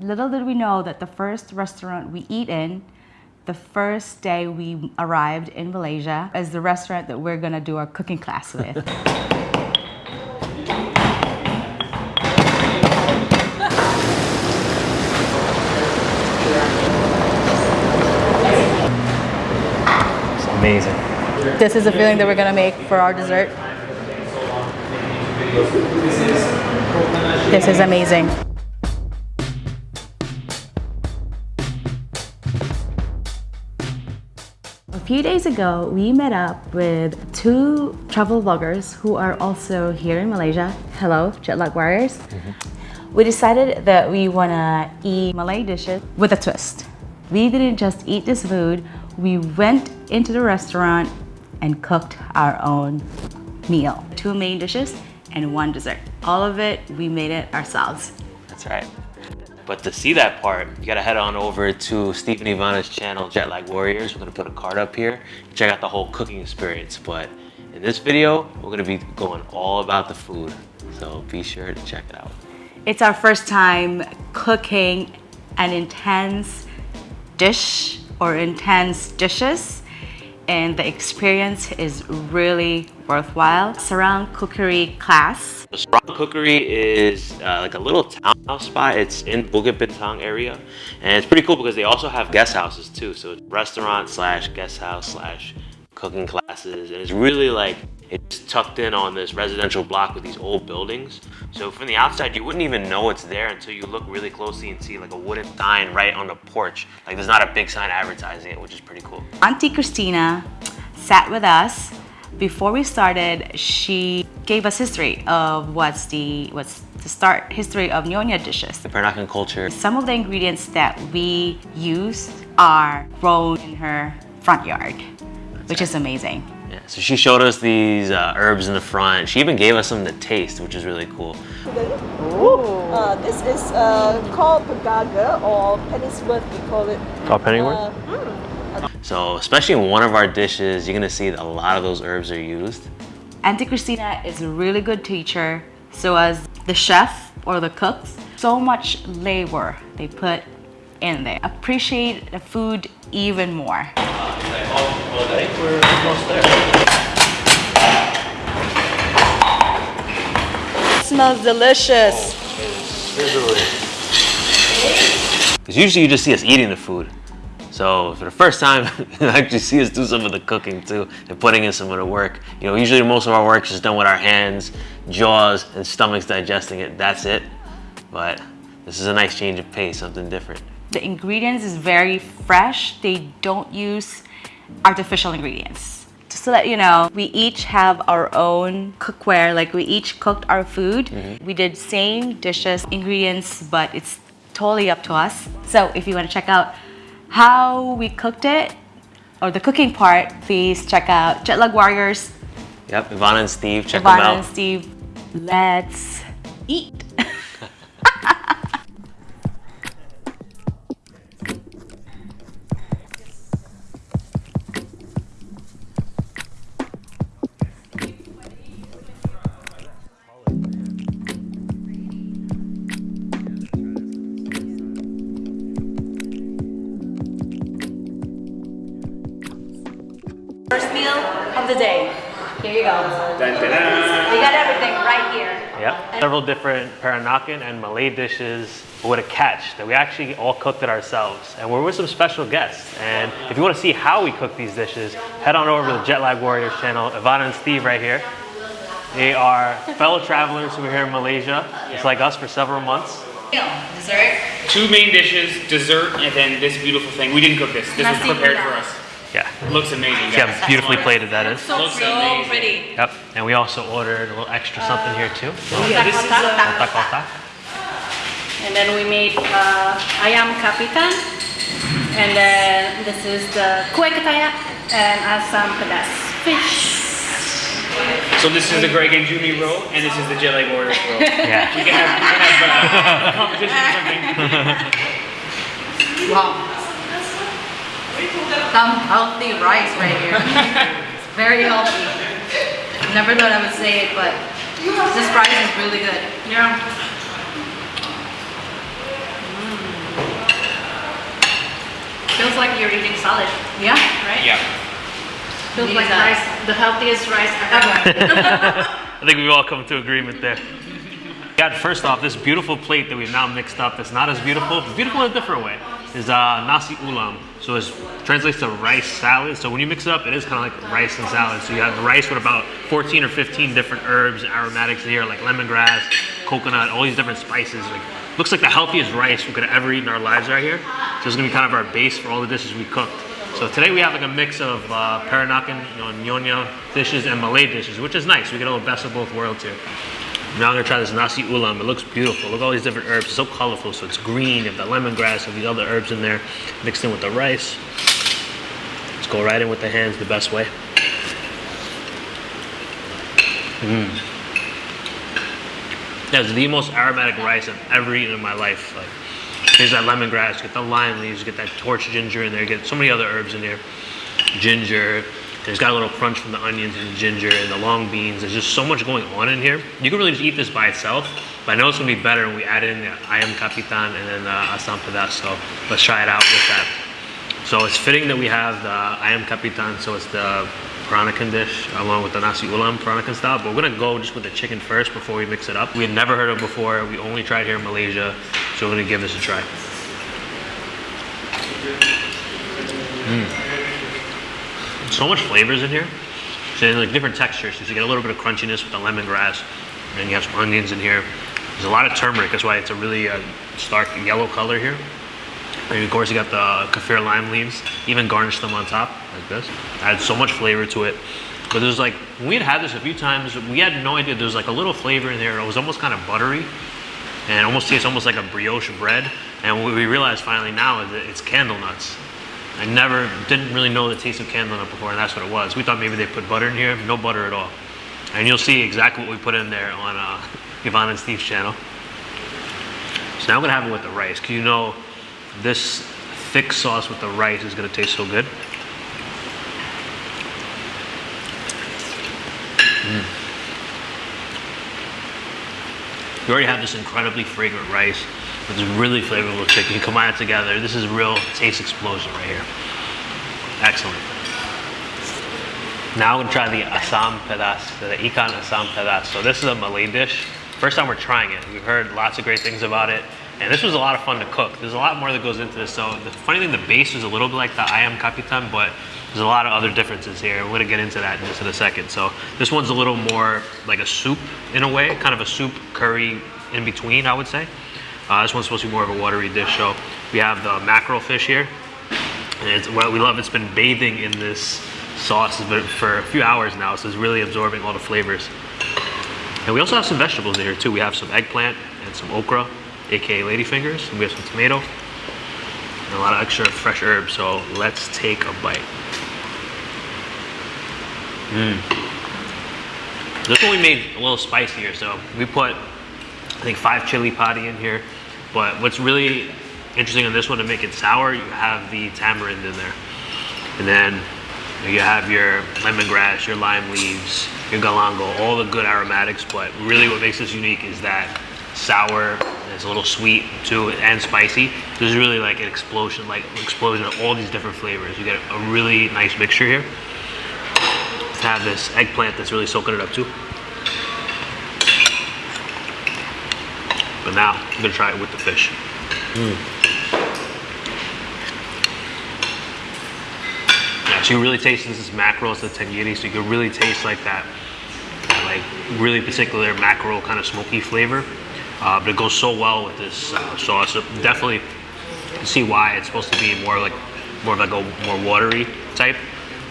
Little did we know that the first restaurant we eat in, the first day we arrived in Malaysia, is the restaurant that we're gonna do our cooking class with. It's amazing. this is the feeling that we're gonna make for our dessert. This is amazing. Few days ago, we met up with two travel bloggers who are also here in Malaysia. Hello, Jetlag Warriors. Mm-hmm. We decided that we wanna eat Malay dishes with a twist. We didn't just eat this food, we went into the restaurant and cooked our own meal. Two main dishes and one dessert. All of it, we made it ourselves. That's right. But to see that part, you gotta head on over to Stephen Ivana's channel, Jetlag Warriors. We're gonna put a card up here. Check out the whole cooking experience. But in this video, we're gonna be going all about the food. So be sure to check it out. It's our first time cooking an intense dish or intense dishes and the experience is really worthwhile. Sarang Cookery class. Sarang Cookery is uh, like a little townhouse spot. It's in Bukit Bintang area. And it's pretty cool because they also have guest houses too. So restaurant slash guest house slash cooking classes. And it's really like, it's tucked in on this residential block with these old buildings. So from the outside, you wouldn't even know it's there until you look really closely and see like a wooden sign right on the porch. Like there's not a big sign advertising it, which is pretty cool. Auntie Christina sat with us. Before we started, she gave us history of what's the what's the start history of Nyonya dishes. The Peranakan culture. Some of the ingredients that we use are grown in her front yard, which is amazing. Yeah, so she showed us these uh, herbs in the front. She even gave us some to taste, which is really cool. Uh, this is uh, called Pegaga or Pennywort, we call it. Called Pennywort? Uh, So especially in one of our dishes, you're gonna see that a lot of those herbs are used. Auntie Christina is a really good teacher. So as the chef or the cooks, so much labor they put in there. Appreciate the food even more. Smells delicious. Because usually you just see us eating the food. So for the first time, you actually see us do some of the cooking too and putting in some of the work. You know, usually most of our work is done with our hands, jaws, and stomachs digesting it. That's it. But this is a nice change of pace, something different. The ingredients is very fresh. They don't use artificial ingredients. Just to let you know, we each have our own cookware. Like we each cooked our food. Mm-hmm. We did same dishes, ingredients, but it's totally up to us. So if you want to check out how we cooked it or the cooking part, please check out Jetlag Warriors, Yep, Ivana and Steve, check Ivana them out. Ivana and Steve. Let's eat. First meal of the day. Here you go. We got everything right here. Yep. Several different Peranakan and Malay dishes with a catch that we actually all cooked it ourselves. And we're with some special guests. And if you want to see how we cook these dishes, head on over to the Jetlag Warriors channel. Ivana and Steve right here. They are fellow travelers who are here in Malaysia. It's like us for several months. Meal, dessert. Two main dishes, dessert, and then this beautiful thing. We didn't cook this. This was prepared gula. for us. Yeah. It Looks amazing, See guys. how beautifully plated that is. So, Looks so amazing. pretty. Yep. And we also ordered a little extra something here too. Yeah, this is uh, Otak otak. And then we made uh, ayam kapitan. And then this is the kue ketayap and asam pedas fish. so this is the Greg and Jumi roll, and this is the Jelly Warriors roll. Yeah. We can have, we can have uh, a competition or something. Wow. Some healthy rice right here. it's very healthy. Never thought I would say it, but this rice is really good. Yeah. Feels like you're eating salad, Yeah. right? Yeah. Feels like Exactly. rice, the healthiest rice ever. I think we've all come to agreement there. Got first off this beautiful plate that we've now mixed up. That's not as beautiful, beautiful in a different way. Is uh, nasi ulam. So it translates to rice salad. So when you mix it up, it is kind of like rice and salad. So you have rice with about 14 or 15 different herbs, aromatics here, like lemongrass, coconut, all these different spices. Like looks like the healthiest rice we could ever eat in our lives right here. So it's gonna be kind of our base for all the dishes we cooked. So today we have like a mix of uh, Peranakan, you know, Nyonya dishes and Malay dishes, which is nice. We get a little best of both worlds here. Now I'm gonna try this nasi ulam. It looks beautiful. Look at all these different herbs. It's so colorful. So it's green. You have the lemongrass and these other herbs in there, mixed in with the rice. Let's go right in with the hands the best way. Mmm. That's the most aromatic rice I've ever eaten in my life. Like, here's that lemongrass. Get the lime leaves. Get that torch ginger in there. Get so many other herbs in there. Ginger. There's got a little crunch from the onions and the ginger and the long beans. There's just so much going on in here. You can really just eat this by itself, but I know it's gonna be better when we add in the ayam kapitan and then the asam pedas. So let's try it out with that. So it's fitting that we have the ayam kapitan, so it's the Peranakan dish along with the nasi ulam Peranakan style. But we're gonna go just with the chicken first before we mix it up. We had never heard of it before. We only tried here in Malaysia, so we're gonna give this a try. Mm. So much flavors in here. So like different textures. So you get a little bit of crunchiness with the lemongrass, and you have some onions in here. There's a lot of turmeric. That's why it's a really uh, stark yellow color here. And of course you got the kaffir lime leaves. Even garnish them on top like this. Adds so much flavor to it. But there's like we had had this a few times. We had no idea there's like a little flavor in there. It was almost kind of buttery, and almost tastes almost like a brioche bread. And what we realized finally now is that it's candle nuts. I never didn't really know the taste of nut before, and that's what it was. We thought maybe they put butter in here, no butter at all. And you'll see exactly what we put in there on uh, Yvonne and Steve's channel. So now I'm gonna have it with the rice, cause you know this thick sauce with the rice is gonna taste so good. You already have this incredibly fragrant rice this really flavorful chicken. Combine it together. This is real taste explosion right here. Excellent. Now I'm gonna try the asam pedas, the ikan asam pedas. So this is a Malay dish. First time we're trying it. We've heard lots of great things about it. And this was a lot of fun to cook. There's a lot more that goes into this. So the funny thing, the base is a little bit like the ayam kapitan, but there's a lot of other differences here. We're gonna get into that in just in a second. So this one's a little more like a soup in a way, kind of a soup curry in between, I would say. Uh, this one's supposed to be more of a watery dish. So we have the mackerel fish here. And it's what we love. It's been bathing in this sauce for a few hours now, so it's really absorbing all the flavors. And we also have some vegetables in here too. We have some eggplant and some okra, aka ladyfingers. And we have some tomato and a lot of extra fresh herbs. So let's take a bite. Mmm. This one we made a little spicier. So we put, I think, five chili padi in here. But what's really interesting on this one to make it sour, you have the tamarind in there. And then you have your lemongrass, your lime leaves, your galangal, all the good aromatics. But really what makes this unique is that sour, it's a little sweet too, and spicy. There's really like an explosion, like explosion of all these different flavors. You get a really nice mixture here. Have this eggplant that's really soaking it up too. But now I'm gonna try it with the fish. Yeah, so you really taste this is mackerel, it's the tenggiri, so you can really taste like that, that like really particular mackerel kind of smoky flavor. Uh, but it goes so well with this uh, sauce. So definitely see why it's supposed to be more like more of like a more watery type.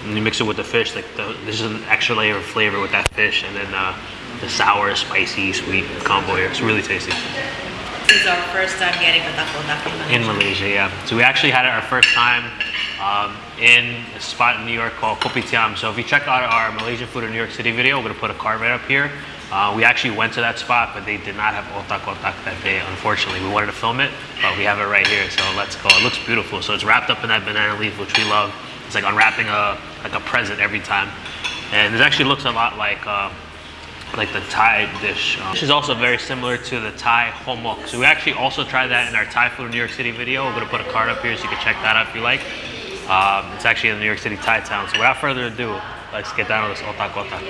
And you mix it with the fish, like the, this is an extra layer of flavor with that fish, and then uh, the sour, spicy, sweet combo here. It's really tasty. This is our first time getting the otak otak In Malaysia, yeah. So we actually had it our first time um, in a spot in New York called Kopitiam. So if you check out our Malaysian food in New York City video, we're gonna put a card right up here. Uh, we actually went to that spot, but they did not have otak otak that day, unfortunately. We wanted to film it, but we have it right here, so let's go. It looks beautiful. So it's wrapped up in that banana leaf, which we love. It's like unwrapping a like a present every time. And it actually looks a lot like uh, like the Thai dish. Um, this is also very similar to the Thai hor mok. So we actually also tried that in our Thai food New York City video. We're gonna put a card up here so you can check that out if you like. Um, it's actually in the New York City, Thai town. So without further ado, let's get down to this otak otak.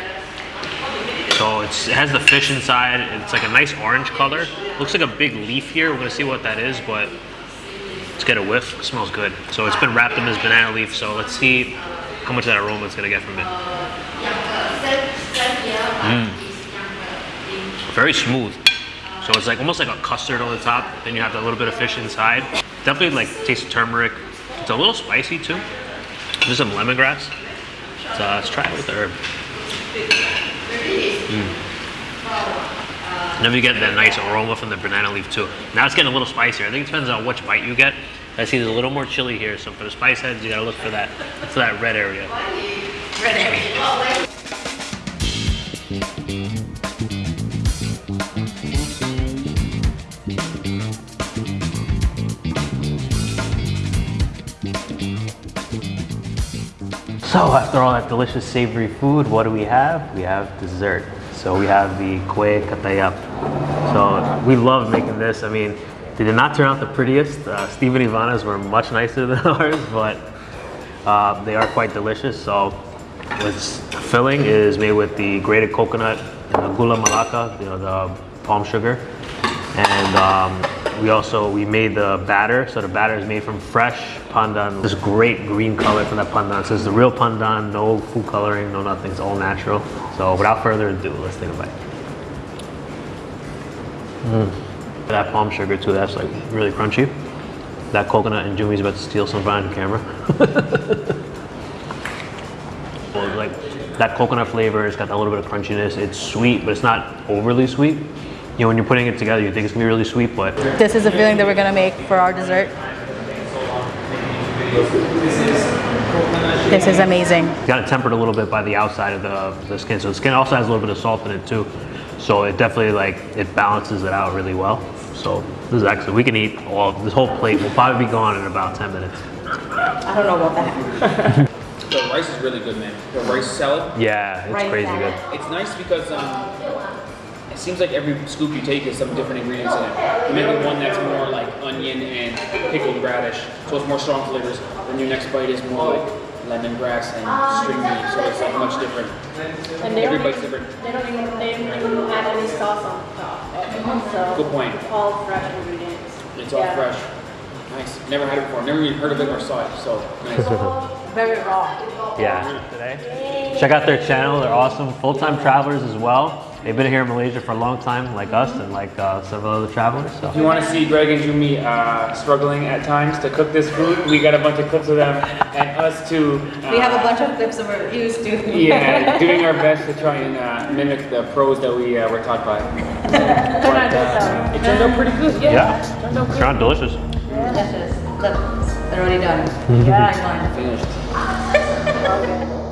So it has the fish inside. It's like a nice orange color. Looks like a big leaf here. We're gonna see what that is, but let's get a whiff. It smells good. So it's been wrapped in this banana leaf. So let's see how much of that aroma is gonna get from it. Mm. Very smooth. So it's like almost like a custard on the top. Then you have a little bit of fish inside. Definitely like taste of turmeric. It's a little spicy too. There's some lemongrass. So uh, let's try it with the herb. Mm. Then you get that nice aroma from the banana leaf too. Now it's getting a little spicier. I think it depends on which bite you get. I see there's a little more chili here, so for the spice heads, you gotta look for that, for that red area. Red area. So after all that delicious savory food, what do we have? We have dessert. So we have the kue ketayap. So we love making this. I mean, they did not turn out the prettiest. Uh, Steve and Ivana's were much nicer than ours, but uh, they are quite delicious. So this filling is made with the grated coconut and the gula melaka, you know, the palm sugar. And um, we also, we made the batter. So the batter is made from fresh pandan. This great green color from that pandan. So it's the real pandan, no food coloring, no nothing. It's all natural. So without further ado, let's take a bite. Mm. That palm sugar too, that's like really crunchy. That coconut and Jumi's about to steal some the camera. Like that coconut flavor, it's got a little bit of crunchiness. It's sweet, but it's not overly sweet. You know, when you're putting it together, you think it's gonna be really sweet, but This is the filling that we're gonna make for our dessert. This is amazing. it's got it tempered a little bit by the outside of the, the skin. So the skin also has a little bit of salt in it too. So it definitely like, it balances it out really well. So this is excellent. We can eat all, this whole plate will probably be gone in about 10 minutes. I don't know about that. The rice is really good, man. The rice salad. Yeah, it's Right crazy there. good. It's nice because um, it seems like every scoop you take is some different ingredients in it. You make one that's more like onion and pickled radish, so it's more strong flavors. Then your next bite is more like lemongrass and string beans, so it's like much different. And they Every bite's even, different. they don't even, they don't even add any sauce on top. So Good point. all fresh ingredients. It's all Yeah. fresh. Nice. Never had it before. Never even heard of it or saw it. So nice. Very raw. Yeah, today. Check out their channel. They're awesome. Full-time travelers as well. They've been here in Malaysia for a long time, like us and like uh, several other travelers. So. If you want to see Greg and Jumi uh, struggling at times to cook this food, we got a bunch of clips of them and us too. Uh, We have a bunch of clips of reviews too. yeah, doing our best to try and uh, mimic the pros that we uh, were taught by. They're not. It turned out pretty good. Yeah. Yeah, sound delicious. Delicious. Look, they're already done. Yeah. I'm Done. Finished.